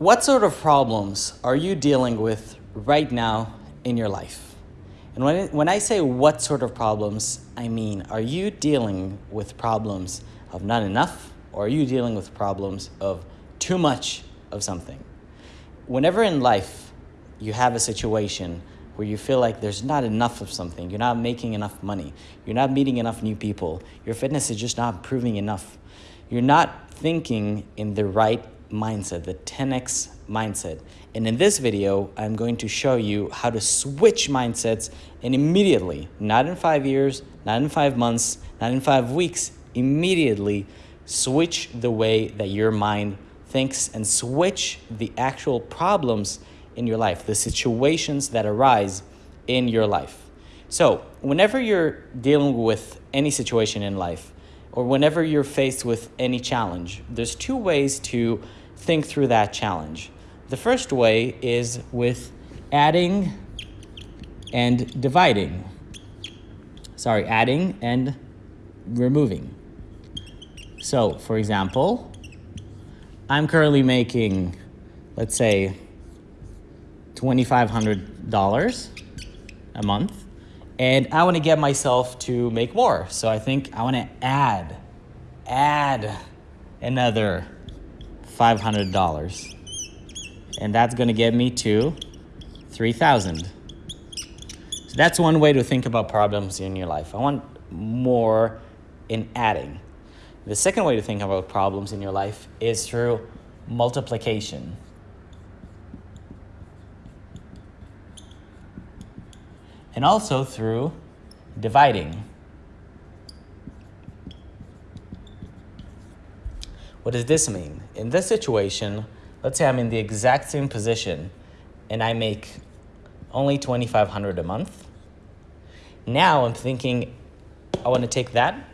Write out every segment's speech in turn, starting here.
What sort of problems are you dealing with right now in your life? And when, when I say what sort of problems, I mean, are you dealing with problems of not enough or are you dealing with problems of too much of something? Whenever in life you have a situation where you feel like there's not enough of something, you're not making enough money, you're not meeting enough new people, your fitness is just not improving enough, you're not thinking in the right mindset, the 10x mindset. And in this video, I'm going to show you how to switch mindsets and immediately, not in five years, not in five months, not in five weeks, immediately switch the way that your mind thinks and switch the actual problems in your life, the situations that arise in your life. So whenever you're dealing with any situation in life, or whenever you're faced with any challenge, there's two ways to think through that challenge. The first way is with adding and dividing. Sorry, adding and removing. So, for example, I'm currently making, let's say, $2,500 a month, and I want to get myself to make more. So I think I want to add, add another $500. And that's going to get me to 3000 So that's one way to think about problems in your life. I want more in adding. The second way to think about problems in your life is through multiplication. And also through dividing. What does this mean? In this situation, let's say I'm in the exact same position and I make only 2500 a month. Now I'm thinking I want to take that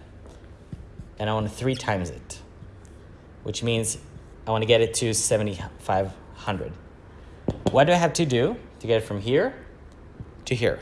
and I want to three times it, which means I want to get it to 7500. What do I have to do to get it from here to here?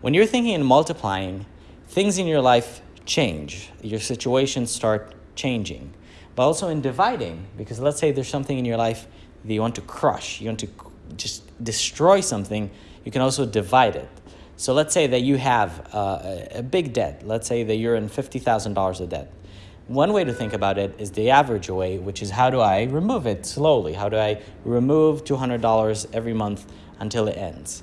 When you're thinking in multiplying, things in your life change. Your situations start changing but also in dividing, because let's say there's something in your life that you want to crush, you want to just destroy something, you can also divide it. So let's say that you have uh, a big debt. Let's say that you're in $50,000 of debt. One way to think about it is the average way, which is how do I remove it slowly? How do I remove $200 every month until it ends?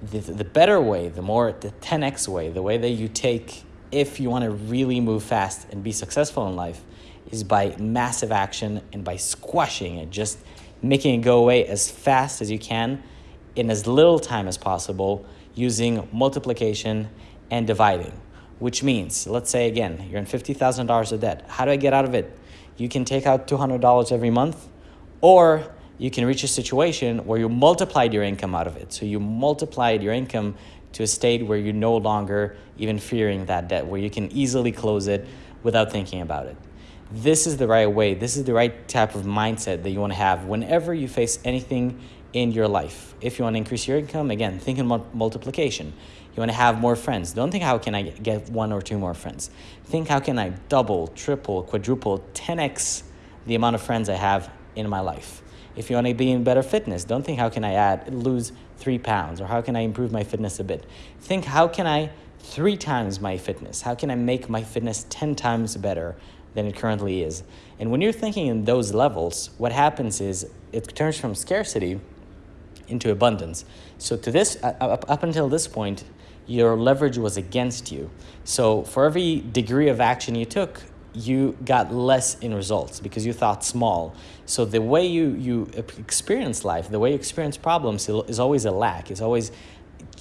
The, the better way, the more, the 10x way, the way that you take if you want to really move fast and be successful in life is by massive action and by squashing it, just making it go away as fast as you can in as little time as possible using multiplication and dividing, which means, let's say again, you're in $50,000 of debt. How do I get out of it? You can take out $200 every month, or you can reach a situation where you multiplied your income out of it. So you multiplied your income to a state where you're no longer even fearing that debt, where you can easily close it without thinking about it this is the right way. This is the right type of mindset that you want to have whenever you face anything in your life. If you want to increase your income, again, think in multiplication. You want to have more friends. Don't think how can I get one or two more friends. Think how can I double, triple, quadruple, 10x the amount of friends I have in my life. If you want to be in better fitness, don't think how can I add lose three pounds or how can I improve my fitness a bit. Think how can I three times my fitness? How can I make my fitness 10 times better than it currently is. And when you're thinking in those levels, what happens is it turns from scarcity into abundance. So to this, uh, up, up until this point, your leverage was against you. So for every degree of action you took, you got less in results because you thought small. So the way you, you experience life, the way you experience problems is always a lack. It's always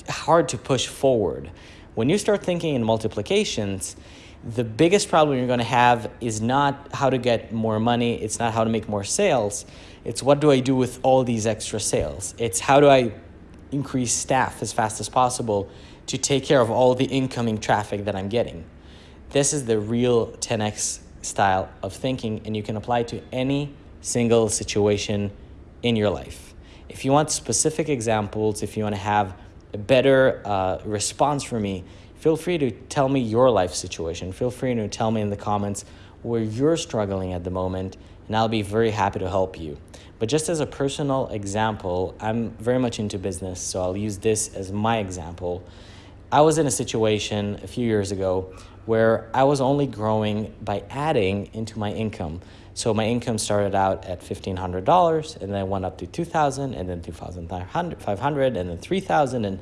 hard to push forward. When you start thinking in multiplications, the biggest problem you're going to have is not how to get more money. It's not how to make more sales. It's what do I do with all these extra sales? It's how do I increase staff as fast as possible to take care of all the incoming traffic that I'm getting. This is the real 10x style of thinking, and you can apply to any single situation in your life. If you want specific examples, if you want to have a better uh, response from me, feel free to tell me your life situation. Feel free to tell me in the comments where you're struggling at the moment and I'll be very happy to help you. But just as a personal example, I'm very much into business, so I'll use this as my example. I was in a situation a few years ago where I was only growing by adding into my income. So my income started out at $1,500 and then went up to 2,000 and then 2,500 and then 3,000 and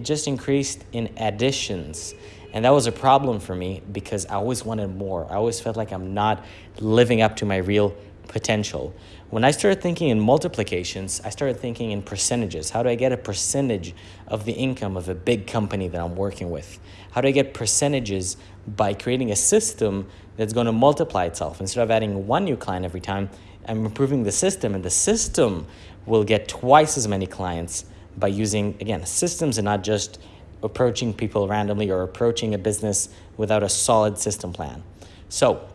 it just increased in additions. And that was a problem for me because I always wanted more. I always felt like I'm not living up to my real potential. When I started thinking in multiplications, I started thinking in percentages. How do I get a percentage of the income of a big company that I'm working with? How do I get percentages by creating a system that's going to multiply itself? Instead of adding one new client every time, I'm improving the system, and the system will get twice as many clients by using, again, systems and not just approaching people randomly or approaching a business without a solid system plan. So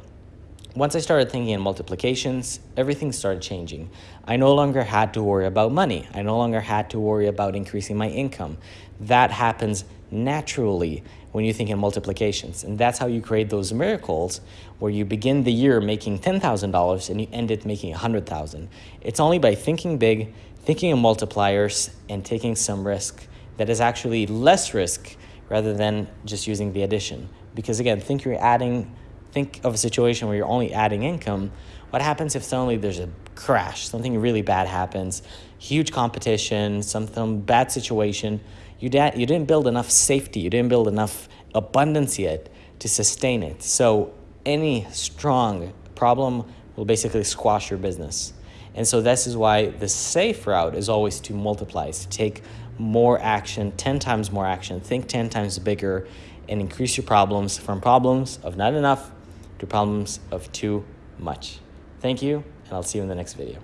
once I started thinking in multiplications, everything started changing. I no longer had to worry about money. I no longer had to worry about increasing my income. That happens naturally when you think in multiplications. And that's how you create those miracles where you begin the year making $10,000 and you end it making 100,000. It's only by thinking big, thinking in multipliers and taking some risk that is actually less risk rather than just using the addition. Because again, think you're adding think of a situation where you're only adding income. What happens if suddenly there's a crash, something really bad happens, huge competition, some bad situation? You, da- you didn't build enough safety, you didn't build enough abundance yet to sustain it. So any strong problem will basically squash your business. And so this is why the safe route is always to multiply, to take more action, 10 times more action, think 10 times bigger, and increase your problems from problems of not enough to problems of too much. Thank you, and I'll see you in the next video.